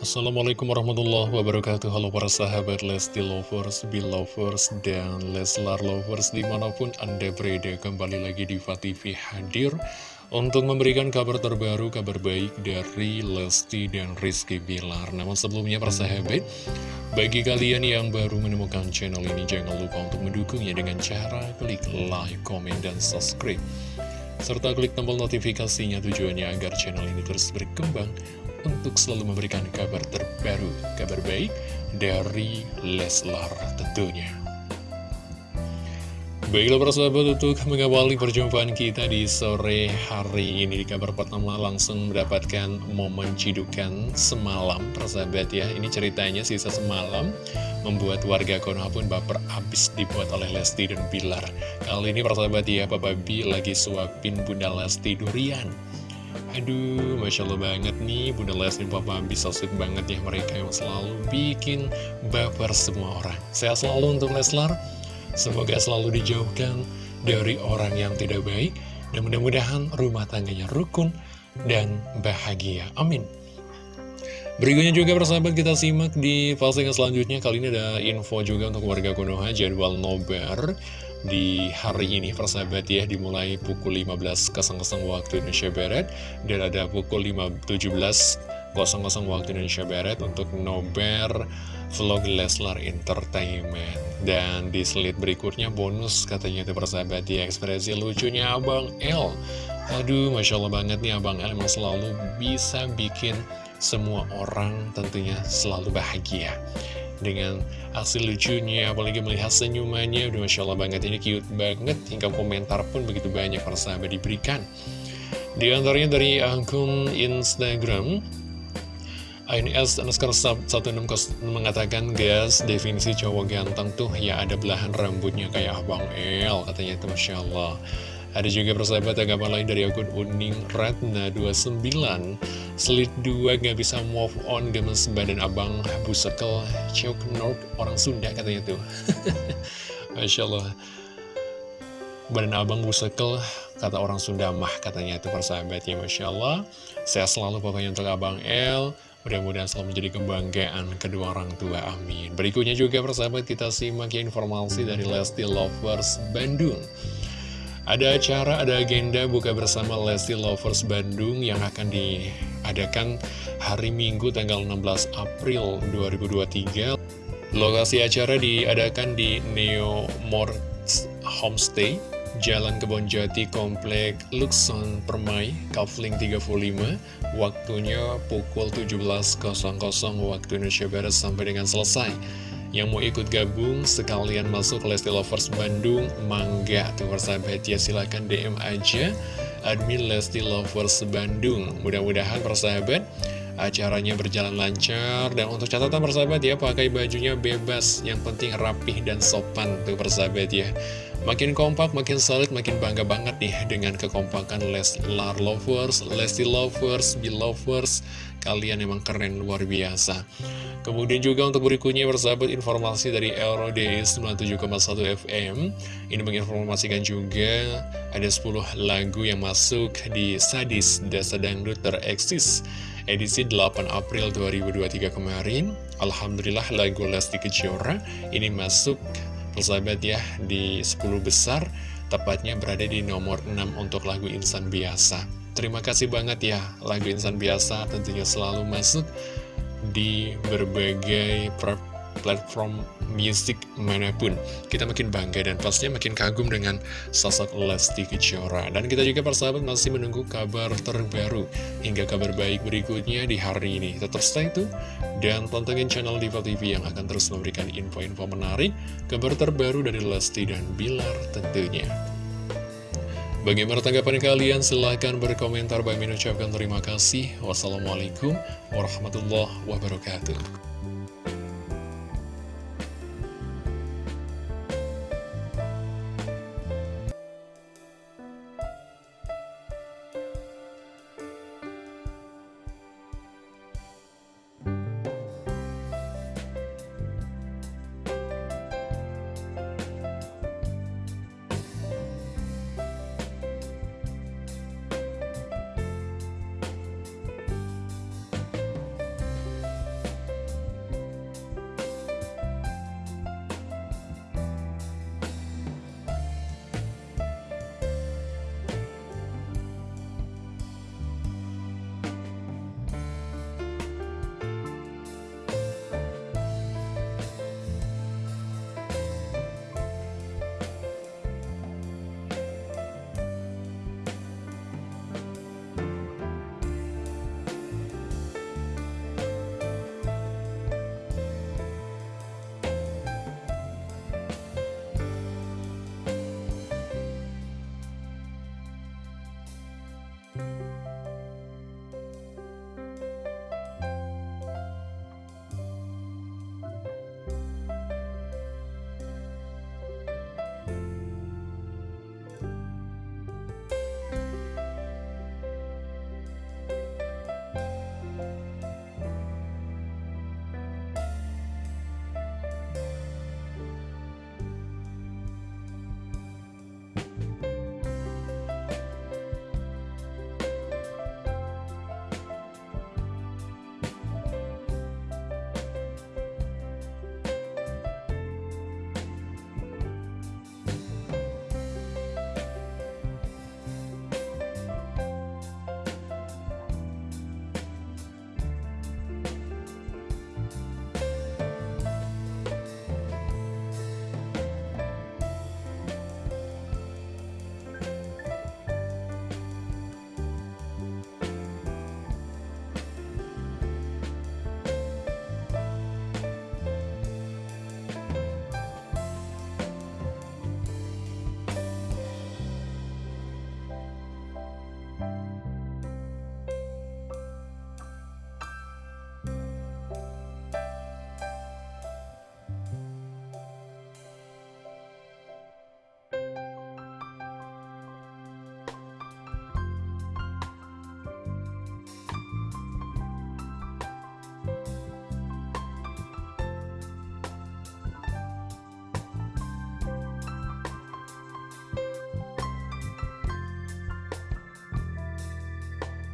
Assalamualaikum warahmatullahi wabarakatuh. Halo para sahabat Lesti Lovers, Belovers, dan Leslar Lovers di mana pun Anda berada kembali lagi di TV hadir Untuk memberikan kabar terbaru, kabar baik dari Lesti dan Rizky Bilar. Namun sebelumnya para sahabat Bagi kalian yang baru menemukan channel ini Jangan lupa untuk mendukungnya dengan cara klik like, komen, dan subscribe. Serta klik tombol notifikasinya tujuannya agar channel ini terus berkembang untuk selalu memberikan kabar terbaru, kabar baik dari Leslar tentunya. Baiklah para sahabat untuk mengawali perjumpaan kita di sore hari ini di kabar pertama langsung mendapatkan momen cidukan semalam persahabat ya. Ini ceritanya sisa semalam membuat warga Konoha pun baper abis dibuat oleh Lesti dan Bilar. Kali ini persahabat ya Papa B lagi suapin Bunda Lesti durian Aduh, Masya Allah banget nih Bunda Lesti Papa bisa sweet banget ya mereka yang selalu bikin baper semua orang. Sehat selalu untuk Leslar, semoga selalu dijauhkan dari orang yang tidak baik, dan mudah-mudahan rumah tangganya rukun dan bahagia. Amin. Berikutnya juga persahabat kita simak di postingan selanjutnya Kali ini ada info juga untuk warga Konoha Jadwal nobar di hari ini persahabat ya dimulai pukul 15.00 waktu Indonesia Barat dan ada pukul 17.00 waktu Indonesia Barat untuk nobar vlog Leslar Entertainment. Dan di slide berikutnya bonus katanya itu persahabat ya ekspresi lucunya Abang L aduh Masya Allah banget nih Abang L emang selalu bisa bikin semua orang tentunya selalu bahagia dengan hasil lucunya apalagi melihat senyumannya. Udah Masya Allah banget ini cute banget. Hingga komentar pun begitu banyak para sahabat diberikan. Di antaranya dari akun Instagram ANS underscore 16 mengatakan guys definisi cowok ganteng tuh ya ada belahan rambutnya kayak Abang El katanya itu Masya Allah ada juga persahabat tanggapan lain dari akun Uning Ratna 29 Slit 2 gak bisa move on gemes badan abang busekel Ciok Nork orang Sunda katanya tuh. Masya Allah. Badan abang busekel kata orang Sunda mah katanya itu persahabat ya Masya Allah. Saya selalu pokoknya untuk abang L Mudah-mudahan selalu menjadi kebanggaan kedua orang tua, amin. Berikutnya juga persahabat kita simak ya informasi dari Lesti Lovers Bandung ada acara, ada agenda buka bersama Lesti Lovers Bandung yang akan diadakan hari Minggu tanggal 16 April 2023. Lokasi acara diadakan di Neo Morts Homestay, Jalan Kebonjati, Komplek Luxon Permai, Kavling 35, waktunya pukul 17.00 waktu Indonesia Barat sampai dengan selesai. Yang mau ikut gabung sekalian masuk Lesti Lovers Bandung Mangga tuh persahabat ya silahkan DM aja admin Lesti Lovers Bandung Mudah-mudahan persahabat acaranya berjalan lancar dan untuk catatan persahabat ya pakai bajunya bebas yang penting rapih dan sopan tuh persahabat ya Makin kompak, makin solid, makin bangga banget nih dengan kekompakan Leslar Lovers, Lesti Lovers, Belovers. Kalian emang keren luar biasa. Kemudian juga untuk berikutnya bersahabat informasi dari LRD 97,1 FM. Ini menginformasikan juga ada 10 lagu yang masuk di Sadis Desa Dangdut Tereksis edisi 8 April 2023 kemarin. Alhamdulillah lagu Lesti Kejora ini masuk persahabat ya di 10 besar tepatnya berada di nomor 6 untuk lagu Insan Biasa terima kasih banget ya lagu Insan Biasa tentunya selalu masuk di berbagai platform musik mana pun. Kita makin bangga dan pastinya makin kagum dengan sosok Lesti Kejora. Dan kita juga persahabat masih menunggu kabar terbaru hingga kabar baik berikutnya di hari ini. Tetap stay itu dan pantengin channel Diva TV yang akan terus memberikan info-info menarik kabar terbaru dari Lesti dan Bilar tentunya Bagaimana tanggapan kalian? Silahkan berkomentar. Bagi mengucapkan terima kasih. Wassalamualaikum warahmatullahi wabarakatuh.